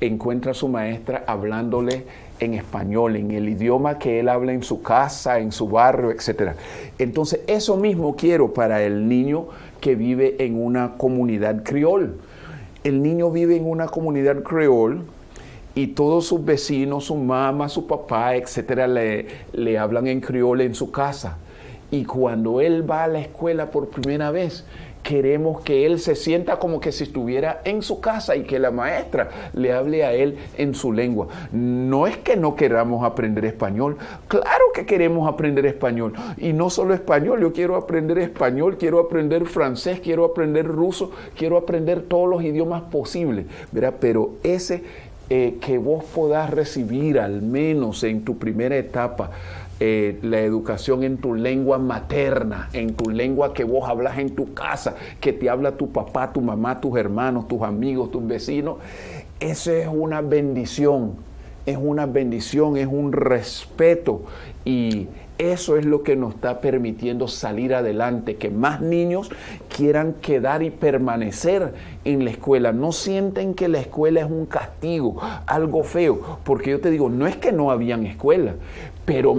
Speaker 2: encuentra a su maestra hablándole en español, en el idioma que él habla en su casa, en su barrio, etc. Entonces, eso mismo quiero para el niño que vive en una comunidad criol. El niño vive en una comunidad criol y todos sus vecinos, su mamá, su papá, etc., le, le hablan en criol en su casa. Y cuando él va a la escuela por primera vez, queremos que él se sienta como que si estuviera en su casa y que la maestra le hable a él en su lengua. No es que no queramos aprender español, claro que queremos aprender español. Y no solo español, yo quiero aprender español, quiero aprender francés, quiero aprender ruso, quiero aprender todos los idiomas posibles. Pero ese eh, que vos podás recibir al menos en tu primera etapa, eh, la educación en tu lengua materna, en tu lengua que vos hablas en tu casa, que te habla tu papá, tu mamá, tus hermanos, tus amigos, tus vecinos, eso es una bendición, es una bendición, es un respeto y eso es lo que nos está permitiendo salir adelante, que más niños quieran quedar y permanecer en la escuela. No sienten que la escuela es un castigo, algo feo, porque yo te digo, no es que no habían escuela, pero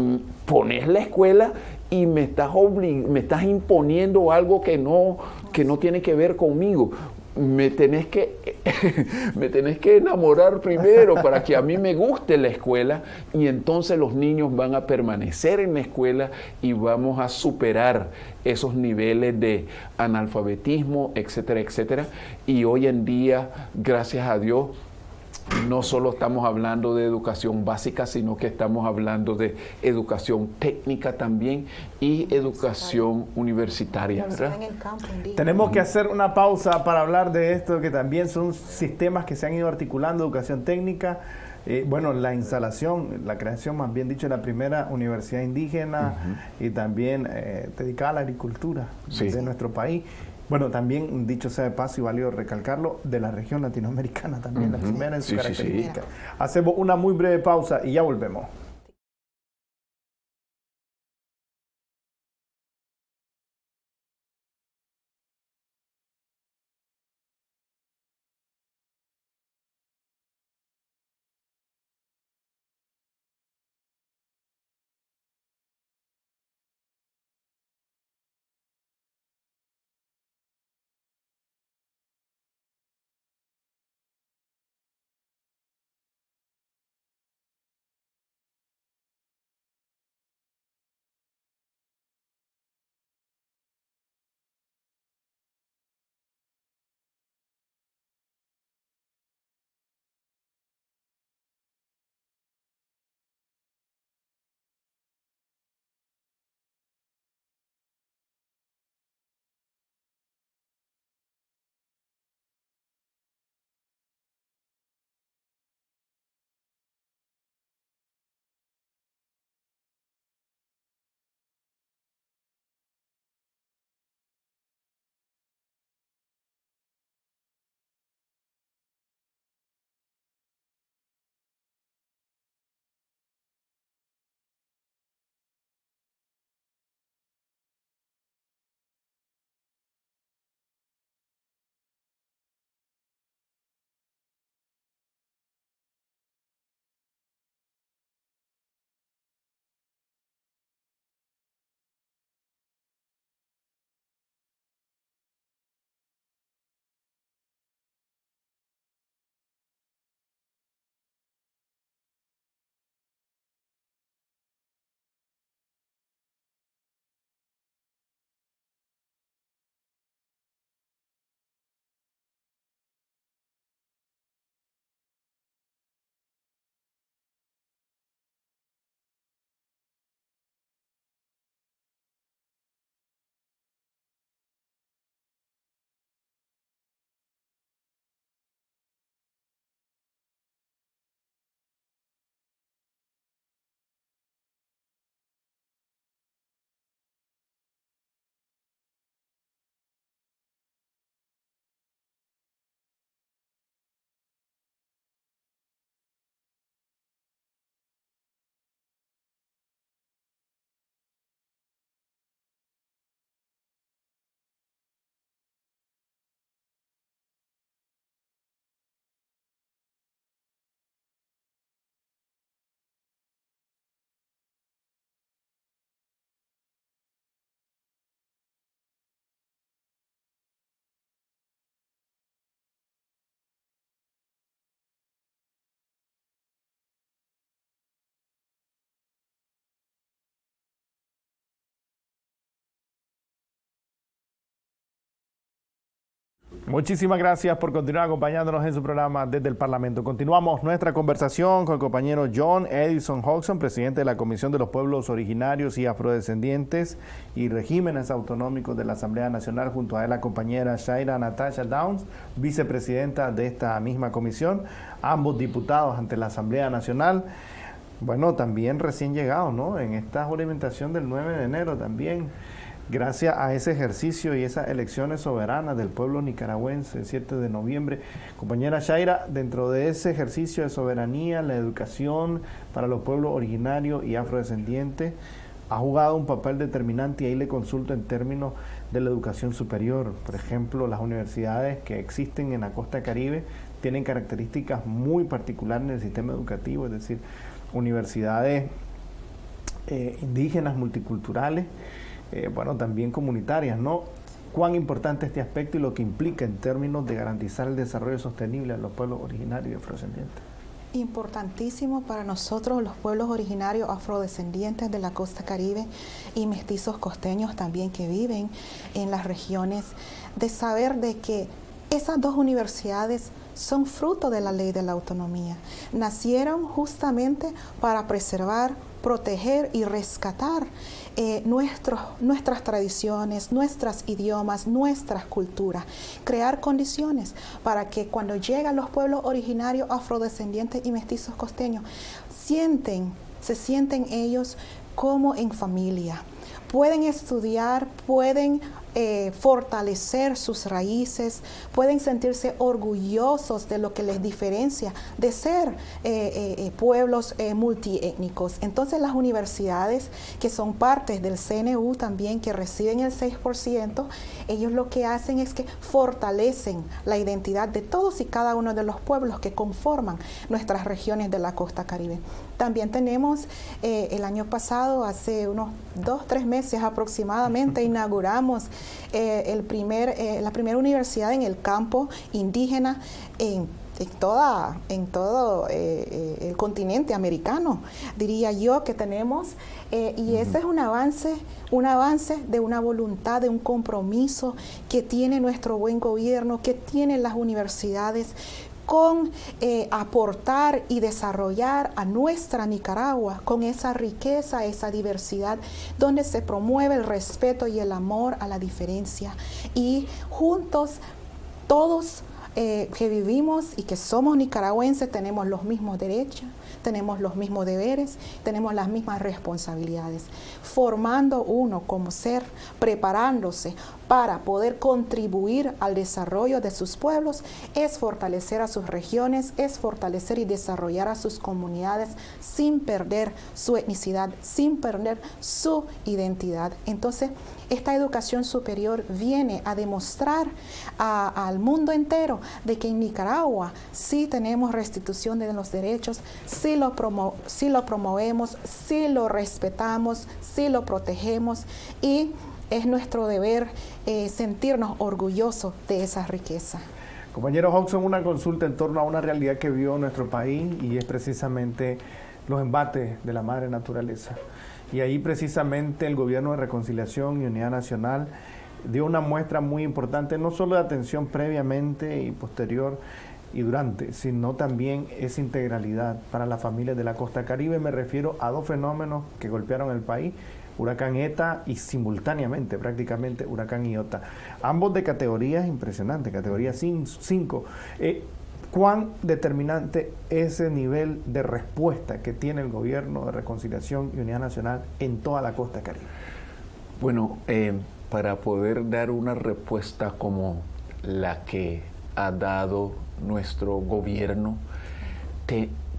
Speaker 2: pones la escuela y me estás, me estás imponiendo algo que no, que no tiene que ver conmigo. Me tenés, que, me tenés que enamorar primero para que a mí me guste la escuela y entonces los niños van a permanecer en la escuela y vamos a superar esos niveles de analfabetismo, etcétera, etcétera. Y hoy en día, gracias a Dios, no solo estamos hablando de educación básica, sino que estamos hablando de educación técnica también y educación universitaria.
Speaker 1: Tenemos que hacer una pausa para hablar de esto, que también son sistemas que se han ido articulando, educación técnica. Eh, bueno, la instalación, la creación, más bien dicho, de la primera universidad indígena y también eh, dedicada a la agricultura de nuestro país. Bueno, también, dicho sea de paso y válido recalcarlo, de la región latinoamericana también, la primera en su característica. Hacemos una muy breve pausa y ya volvemos. Muchísimas gracias por continuar acompañándonos en su programa desde el Parlamento. Continuamos nuestra conversación con el compañero John Edison Hodgson, presidente de la Comisión de los Pueblos Originarios y Afrodescendientes y Regímenes Autonómicos de la Asamblea Nacional, junto a la compañera Shaira Natasha Downs, vicepresidenta de esta misma comisión, ambos diputados ante la Asamblea Nacional. Bueno, también recién llegados, ¿no? En esta juramentación del 9 de enero también gracias a ese ejercicio y esas elecciones soberanas del pueblo nicaragüense, el 7 de noviembre. Compañera Shaira, dentro de ese ejercicio de soberanía, la educación para los pueblos originarios y afrodescendientes, ha jugado un papel determinante y ahí le consulto en términos de la educación superior. Por ejemplo, las universidades que existen en la costa caribe tienen características muy particulares en el sistema educativo, es decir, universidades eh, indígenas multiculturales eh, bueno, también comunitarias, ¿no? ¿Cuán importante este aspecto y lo que implica en términos de garantizar el desarrollo sostenible a los pueblos originarios y afrodescendientes?
Speaker 3: Importantísimo para nosotros los pueblos originarios afrodescendientes de la costa caribe y mestizos costeños también que viven en las regiones, de saber de que esas dos universidades son fruto de la ley de la autonomía. Nacieron justamente para preservar, proteger y rescatar eh, nuestras tradiciones, nuestros idiomas, nuestras culturas, crear condiciones para que cuando llegan los pueblos originarios afrodescendientes y mestizos costeños, sienten, se sienten ellos como en familia. Pueden estudiar, pueden eh, fortalecer sus raíces, pueden sentirse orgullosos de lo que les diferencia de ser eh, eh, pueblos multiétnicos. Entonces las universidades que son partes del CNU también, que reciben el 6%, ellos lo que hacen es que fortalecen la identidad de todos y cada uno de los pueblos que conforman nuestras regiones de la costa caribe. También tenemos el año pasado, hace unos dos, tres meses aproximadamente, inauguramos eh, el primer, eh, la primera universidad en el campo indígena en, toda, en todo eh, el continente americano, diría yo que tenemos, y ese es un avance, un avance de una voluntad, de un compromiso que tiene nuestro buen gobierno, que tienen las universidades con eh, aportar y desarrollar a nuestra Nicaragua con esa riqueza, esa diversidad, donde se promueve el respeto y el amor a la diferencia. Y juntos todos eh, que vivimos y que somos nicaragüenses tenemos los mismos derechos, tenemos los mismos deberes, tenemos las mismas responsabilidades, formando uno como ser, preparándose para poder contribuir al desarrollo de sus pueblos, es fortalecer a sus regiones, es fortalecer y desarrollar a sus comunidades sin perder su etnicidad, sin perder su identidad. Entonces, esta educación superior viene a demostrar al mundo entero de que en Nicaragua sí tenemos restitución de los derechos, sí lo, promovemos, sí lo respetamos, sí lo protegemos y es nuestro deber eh, sentirnos orgullosos de esa riqueza.
Speaker 1: Compañero Hodgson, una consulta en torno a una realidad que vivió nuestro país y es precisamente los embates de la madre naturaleza. Y ahí precisamente el Gobierno de Reconciliación y Unidad Nacional dio una muestra muy importante, no solo de atención previamente y posterior y durante, sino también esa integralidad para las familias de la costa caribe. Me refiero a dos fenómenos que golpearon el país huracán ETA y simultáneamente prácticamente huracán Iota. Ambos de categorías impresionantes, categoría 5. Eh, ¿Cuán determinante ese nivel de respuesta que tiene el gobierno de reconciliación y unidad nacional en toda la costa caribe?
Speaker 2: Bueno, eh, para poder dar una respuesta como la que ha dado nuestro gobierno,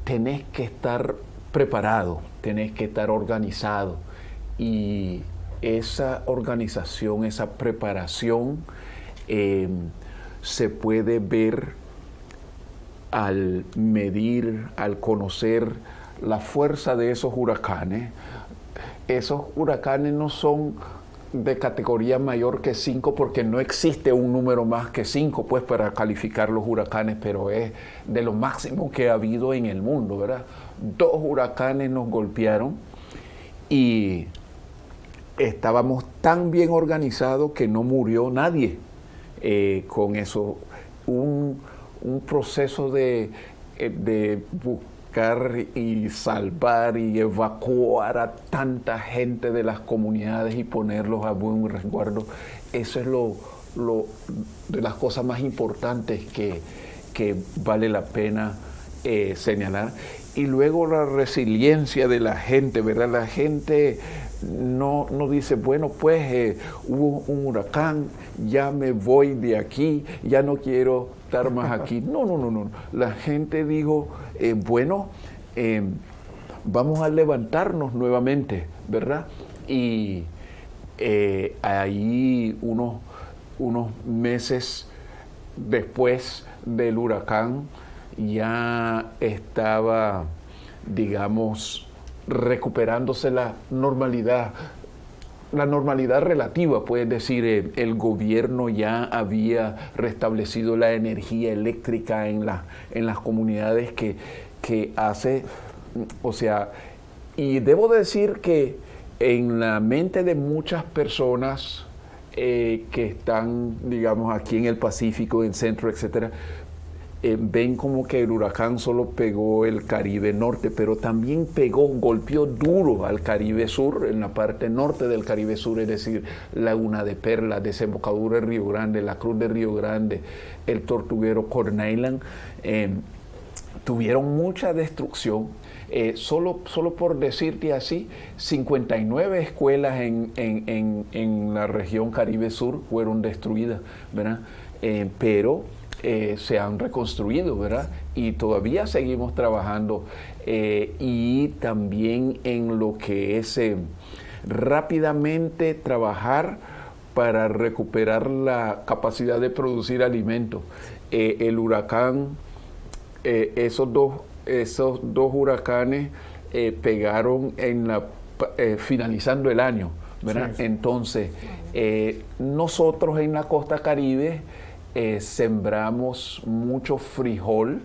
Speaker 2: tenés que estar preparado, tenés que estar organizado y esa organización, esa preparación eh, se puede ver al medir, al conocer la fuerza de esos huracanes. Esos huracanes no son de categoría mayor que 5 porque no existe un número más que 5 pues para calificar los huracanes, pero es de lo máximo que ha habido en el mundo, ¿verdad? Dos huracanes nos golpearon y estábamos tan bien organizados que no murió nadie. eh, con eso. Un, proceso de, eh, de buscar y salvar y evacuar a tanta gente de las comunidades y ponerlos a buen resguardo, eso es lo, lo de las cosas más importantes que, que vale la pena eh, señalar. Y luego la resiliencia de la gente, ¿verdad? La gente no, no dice, bueno, pues eh, hubo un huracán, ya me voy de aquí, ya no quiero más aquí. No, no, no, no. La gente dijo, eh, bueno, vamos a levantarnos nuevamente, ¿verdad? Y ahí unos, unos meses después del huracán, ya estaba, digamos, recuperándose la normalidad, la normalidad relativa, puedes decir, el, gobierno ya había restablecido la energía eléctrica en, la, en las comunidades que, que hace, o sea, y debo decir que en la mente de muchas personas eh, que están, digamos, aquí en el Pacífico, en Centro, etcétera, eh, ven como que el huracán solo pegó el Caribe Norte, pero también pegó, golpeó duro al Caribe Sur, en la parte norte del Caribe Sur, es decir, Laguna de Perla, Desembocadura de Río Grande, la Cruz de Río Grande, el Tortuguero Corn Island, eh, tuvieron mucha destrucción. Eh, solo, solo por decirte así, 59 escuelas en, en, en, la región Caribe Sur fueron destruidas, ¿verdad? pero eh, se han reconstruido, ¿verdad? Y todavía seguimos trabajando eh, y también en lo que es eh, rápidamente trabajar para recuperar la capacidad de producir alimentos. el huracán, esos, dos, esos dos huracanes pegaron en la, finalizando el año, ¿verdad? Entonces, nosotros en la costa caribe, eh, sembramos mucho frijol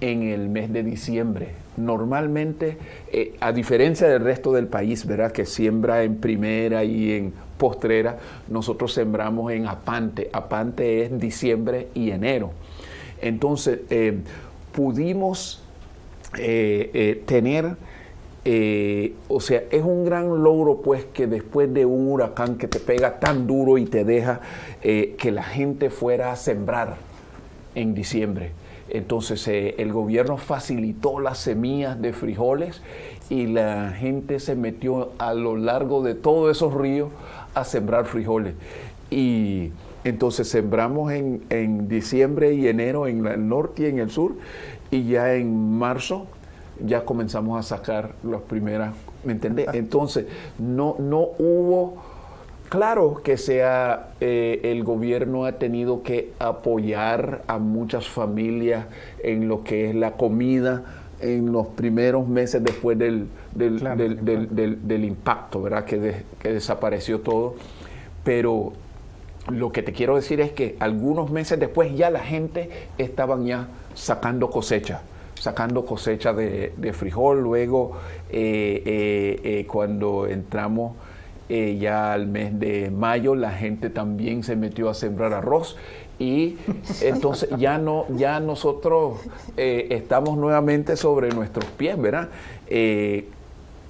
Speaker 2: en el mes de diciembre. Normalmente, eh, a diferencia del resto del país, ¿verdad? Que siembra en primera y en postrera, nosotros sembramos en apante. Apante es diciembre y enero. Entonces, eh, pudimos tener eh, o sea, es un gran logro pues que después de un huracán que te pega tan duro y te deja eh, que la gente fuera a sembrar en diciembre. Entonces eh, el gobierno facilitó las semillas de frijoles y la gente se metió a lo largo de todos esos ríos a sembrar frijoles. Y entonces sembramos en, en diciembre y enero en el norte y en el sur y ya en marzo ya comenzamos a sacar las primeras, ¿me entendés? Entonces, no, no hubo, claro que sea, eh, el gobierno ha tenido que apoyar a muchas familias en lo que es la comida en los primeros meses después del, del, impacto, ¿verdad? Que, que desapareció todo. Pero lo que te quiero decir es que algunos meses después ya la gente estaban ya sacando cosecha sacando cosecha de, frijol. Luego, eh, eh, eh, cuando entramos ya al mes de mayo, la gente también se metió a sembrar arroz. Y entonces ya no, ya nosotros estamos nuevamente sobre nuestros pies, ¿verdad?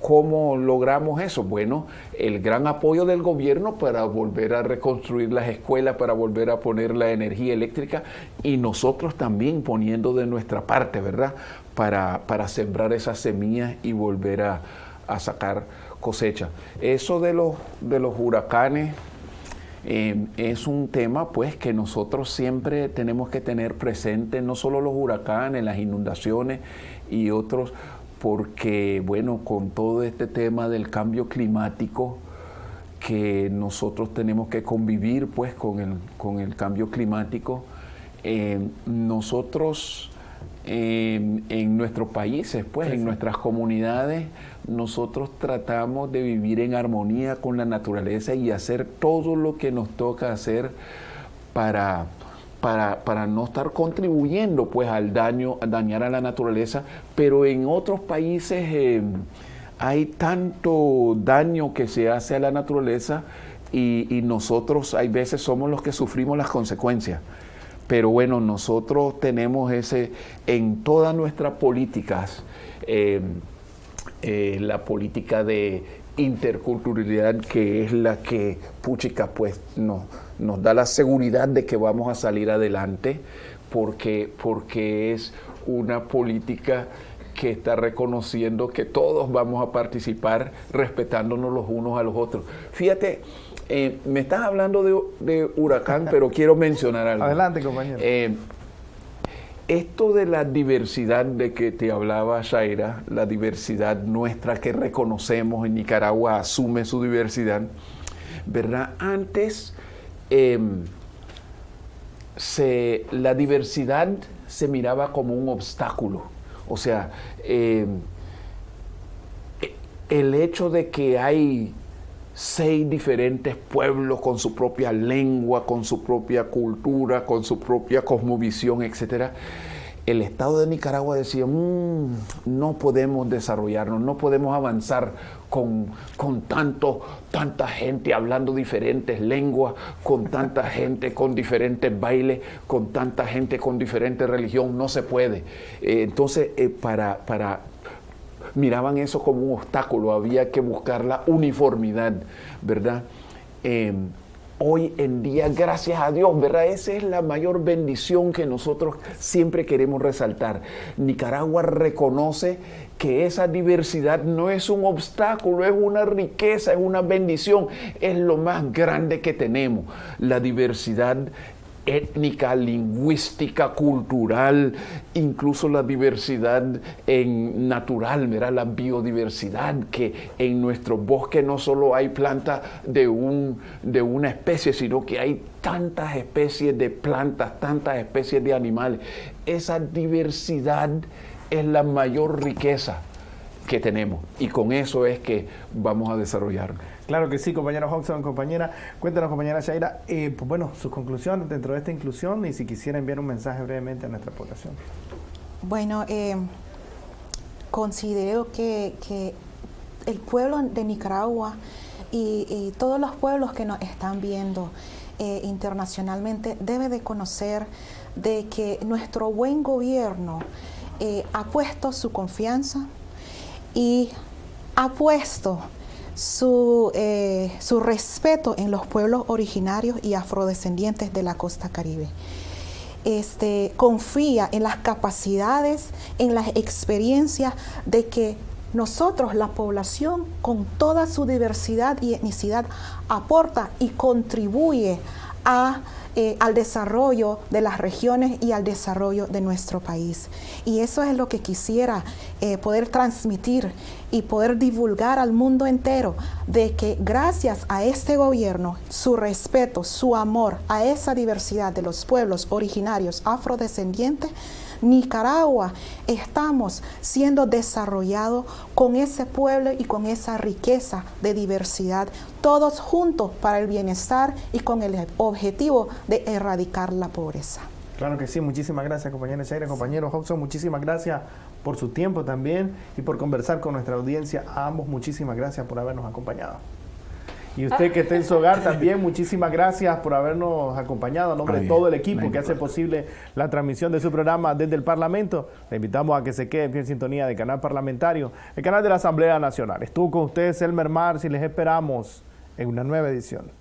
Speaker 2: ¿Cómo logramos eso? Bueno, el gran apoyo del gobierno para volver a reconstruir las escuelas, para volver a poner la energía eléctrica y nosotros también poniendo de nuestra parte, ¿verdad? Para, para sembrar esas semillas y volver a, sacar cosecha. Eso de los, de los huracanes eh, es un tema pues que nosotros siempre tenemos que tener presente, no solo los huracanes, las inundaciones y otros porque, bueno, con todo este tema del cambio climático, que nosotros tenemos que convivir pues con el, con el cambio climático, eh, nosotros eh, en nuestros países, pues en nuestras comunidades, nosotros tratamos de vivir en armonía con la naturaleza y hacer todo lo que nos toca hacer para para, no estar contribuyendo pues al daño, a dañar a la naturaleza, pero en otros países eh, hay tanto daño que se hace a la naturaleza y, nosotros hay veces somos los que sufrimos las consecuencias. Pero bueno, nosotros tenemos ese, en todas nuestras políticas, eh, eh, la política de interculturalidad que es la que Puchica pues nos, nos da la seguridad de que vamos a salir adelante porque, porque es una política que está reconociendo que todos vamos a participar respetándonos los unos a los otros. Fíjate, eh, me estás hablando de, huracán, pero quiero mencionar algo.
Speaker 1: Adelante, compañero.
Speaker 2: Eh, esto de la diversidad de que te hablaba Shaira, la diversidad nuestra que reconocemos en Nicaragua, asume su diversidad, ¿verdad? Antes em, la diversidad se miraba como un obstáculo. O sea, em, el hecho de que hay seis diferentes pueblos con su propia lengua, con su propia cultura, con su propia cosmovisión, etc. El Estado de Nicaragua decía, mm, no podemos desarrollarnos, no podemos avanzar con, con tanto, tanta gente hablando diferentes lenguas, con tanta gente con diferentes bailes, con tanta gente con diferente religión, no se puede. Eh, entonces, eh, para, para miraban eso como un obstáculo, había que buscar la uniformidad, ¿verdad? Em, hoy en día, gracias a Dios, ¿verdad? Esa es la mayor bendición que nosotros siempre queremos resaltar. Nicaragua reconoce que esa diversidad no es un obstáculo, es una riqueza, es una bendición, es lo más grande que tenemos. La diversidad étnica, lingüística, cultural, incluso la diversidad en natural, mira la biodiversidad, que en nuestro bosque no solo hay plantas de, un, de una especie, sino que hay tantas especies de plantas, tantas especies de animales. Esa diversidad es la mayor riqueza que tenemos y con eso es que vamos a desarrollarnos.
Speaker 1: Claro que sí, compañero Hodgson, compañera. Cuéntanos, compañera Shaira, eh, pues bueno, sus conclusiones dentro de esta inclusión y si quisiera enviar un mensaje brevemente a nuestra población.
Speaker 3: Bueno, eh, considero que, el pueblo de Nicaragua y, todos los pueblos que nos están viendo eh, internacionalmente debe de conocer de que nuestro buen gobierno ha puesto su confianza y ha puesto su, eh, su respeto en los pueblos originarios y afrodescendientes de la costa caribe. Este, confía en las capacidades, en las experiencias de que nosotros, la población, con toda su diversidad y etnicidad, aporta y contribuye a eh, al desarrollo de las regiones y al desarrollo de nuestro país. Y eso es lo que quisiera eh, poder transmitir y poder divulgar al mundo entero de que gracias a este gobierno, su respeto, su amor a esa diversidad de los pueblos originarios afrodescendientes, Nicaragua estamos siendo desarrollados con ese pueblo y con esa riqueza de diversidad, todos juntos para el bienestar y con el objetivo de erradicar la pobreza.
Speaker 1: Claro que sí, muchísimas gracias compañera Shaira, compañero Hobson, muchísimas gracias por su tiempo también y por conversar con nuestra audiencia. A ambos muchísimas gracias por habernos acompañado. Y usted que está en su hogar también, muchísimas gracias por habernos acompañado a nombre de todo el equipo que hace posible la transmisión de su programa desde el Parlamento. Le invitamos a que se quede en sintonía del canal parlamentario, el canal de la Asamblea Nacional. Estuvo con ustedes Elmer Mars y les esperamos en una nueva edición.